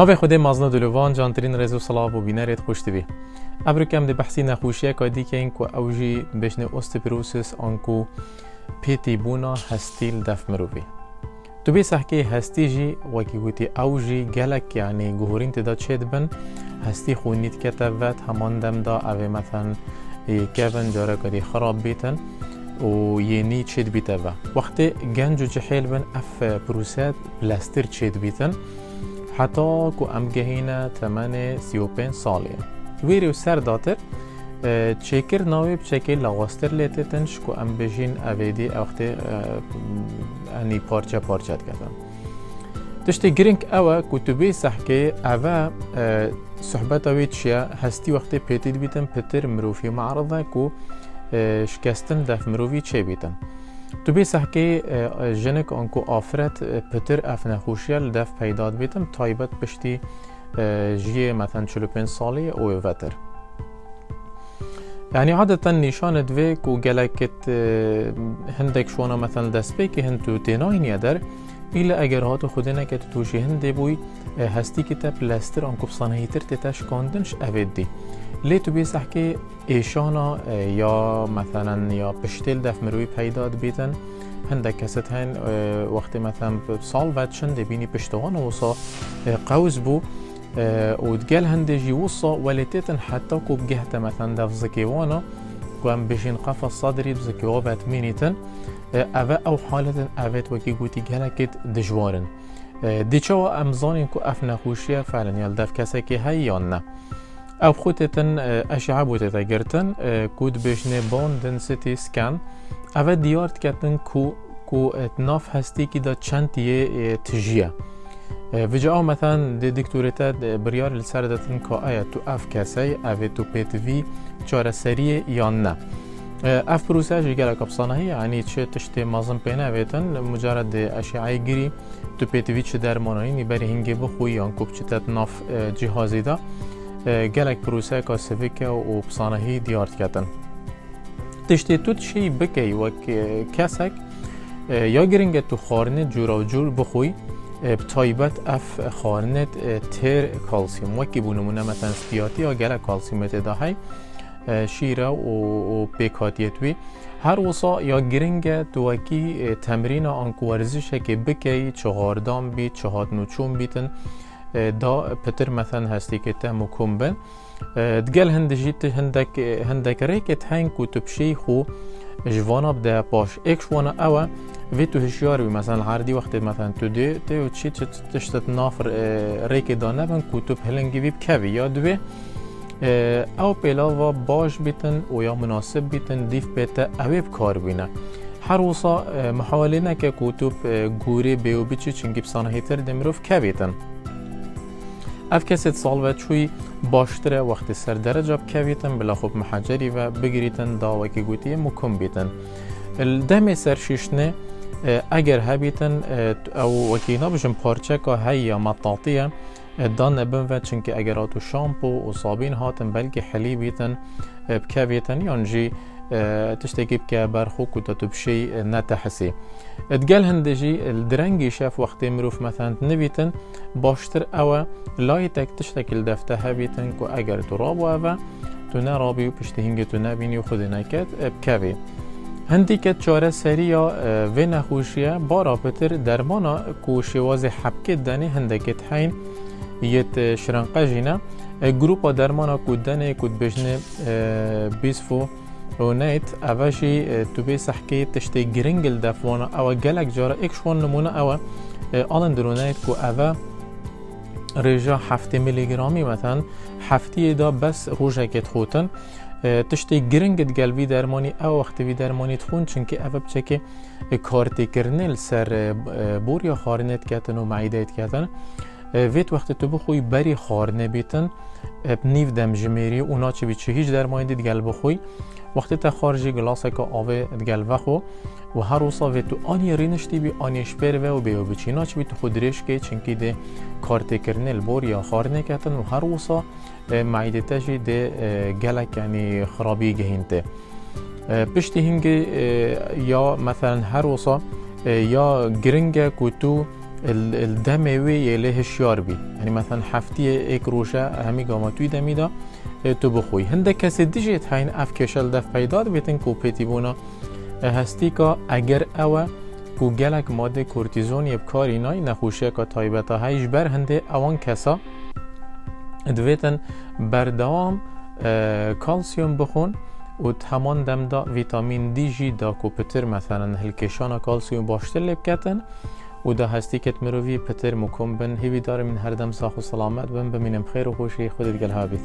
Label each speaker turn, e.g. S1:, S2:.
S1: ناوی خود مازنا دلوان جانترین رزو صلاح و بینارت خوش تبی ابرو کم ده بحثی نخوشیه که دی که این که اوجی بشنه اوستپروسس آنکو پیتی بونا هستیل دف مروی تو بی سحکه هستی جی وکی گوتی اوجی گلک یعنی گهورین تدا چید بن هستی خونیت کتبت همان دم دا اوه مثلا کبن جاره کدی خراب بیتن و یعنی چید و وقتی گنج و جحیل بن اف پروسات بلاستر چید بیتن حتی کو ام گهینه تمن 35 سالیه ویری و سر داتر چکر ناوی بچکه لغاستر لیته تنش کو ام بجین اویدی وقتی انی پارچه پارچه کردن تشتی گرینگ اوه کتبی سحکه اوه صحبت اوی چیه؟ هستی وقتی پیتید بیتن پتر مروفی معرضه کو شکستن دف مروفی چه بیتن. تو بی سحکی جنک آنکو آفرت پتر اف نخوشیل دف پیداد بیتم تایبت پشتی جیه مثلا 45 سالی او وتر يعني عادة نشان کو گلکت هندک شوانا مثلا دست بی که هند تو ایلا اگر هاتو خودنا که توشی هنده بوی هستی که تا پلاستر آنکو بصانهی تر تتاش کاندنش اوید دی لی تو بیس احکی ایشانا یا مثلا یا پشتیل دف مروی پیداد بیتن هنده کست هن وقتی مثلا سال ودشن دبینی پشتوان وصا قوز بو ودقال هنده جي وصا ولتيتن حتى كو بجهته مثلا دف زكيوانا كوام بجين قفص صدري بزكيوابات مينيتن اوه أو حالت اوت وکی گوتی گلکت دجوارن. دیچوا امزانین کو اف نخوشیه فعلا یال دف کسی که هی أو خودتن اشعه بوده گرتن کود بشنه بان دنسیتی سکن اوه دیارت کتن کو کو ناف هستی که دا چند تجیه. وجا مثلا دی دکتورتا بریار لسر داتن که آیا تو اف کسی اوه تو پیتوی چاره سریه یا نه اف پروسه جی گلک افسانه یعنی چه تشتی مازن پینه ویتن مجرد اشعه گیری تو پیتوی چه درمانانی بری هنگی بخوی یا کوب چه تت ناف جهازی دا گلک پروسه که سویکه و بسانه دیارت کتن تشتی تو چی بکی و کسک یا گرینگ تو خارنه جورا و جور بخوی بتایبت اف خارنت تر کالسیوم وکی بونمونه مثلا سپیاتی یا گلک کالسیومت داهی شیره و پیکاتیتوی هر وصا یا گرنگ توکی تمرین آنکو ورزش که بکی چهاردام بی چهاد نوچون بیتن دا پتر مثلا هستی که تمو کمبن دگل هندجیت هندک هندک ریکت هنگ کو تبشی خو جوانا بده باش ایک شوانا اوه وی تو هشیار بی مثلا هر دی وقت مثلا تو دی تو چی تشتت نافر ریک دانه بن کو تو پلنگی بی بکوی یا دوی أو پیلاوا باش بیتن و یا مناسب بیتن دیف بیتا اویب کار بینه هر وصا محاوله نکه کتب گوری بیو بیچی چنگی بسانه هیتر دمروف بیتن اف کسی سال و چوی باشتره وقتی سر درجه که بیتن بلا خوب محجری و بگیریتن دا وکی گوتی مکم بیتن الدم سر شیشنه اگر هبیتن أو وکی نبجم پارچه که هی یا مطاطیه دان بن و چونکه اگر آتو شامپو و صابین هاتن بلکه حلی بیتن بکه بیتن یانجی تشتكي بك برخو كنت تبشي نتحسي اتقال هندجي الدرنجي شاف وقت مروف مثلا نبيتن باشتر أو لايتك تشتكي الدفتها بيتن كو اگر تراب و تنا رابي و پشت هنگ تنا بيني و خود نكت بكوي هندی که چاره سریا و نخوشیه بارا پتر درمانا کو شواز حبکت دنی هندکت حین یت شرنقة جینا گروپا درمانا کودنه کود بجنه رونيت نیت اولشی تو بی صحکی تشتی گرینگل دافونه. آوا جالک جاره. نمونه آوا الان در رو نیت کو آوا رجع هفت میلی گرمی دا بس روزه کت خوتن. تشتی گرینگت جلبی درمانی آوا وقتی وی درمانی تون چون که آوا بچه که کارتی کرنل سر بوریا خارنت كاتن و معیده كاتن کردن. وید وقت تو بخوی بری خارنه بیتن نیف دمجمیری اونا چه بیچه هیچ درمانی دید گل بخوی وقتی تا خارجی گلاسه که آوه دگل وخو و هر روزا و تو آنی رینشتی بی آنیش بر و بیو بچینا چی بی تو خود ریش که چنکی ده کارت کرنل بور یا خارنه کتن و هر روزا معیده تجی ده گلک یعنی خرابی گهینته پشتی هنگ یا مثلا هر روزا یا گرنگ تو الدم وی له شیار بی. یعنی مثلا هفتی ایک روشه همی گاما توی دمیدا تو بخوی. هنده کسی دیجیت هین اف کشل دف پیدا بیتن کو پیتی بونا. هستی که اگر اوه کو گلک ماده کورتیزون یب کاری نای نخوشی که تایبتا هایش بر هنده اوان کسا. دویتن بردوام کالسیوم بخون و همان دم دا ویتامین دی جی دا کو پتر مثلا هلکشانا کالسیوم باشتر لب کتن. و دا هستی کت مروی پتر مکم بن هیوی دار من هر دم ساخ و سلامت بن بمینم خیر و خوشی خودت گل هابید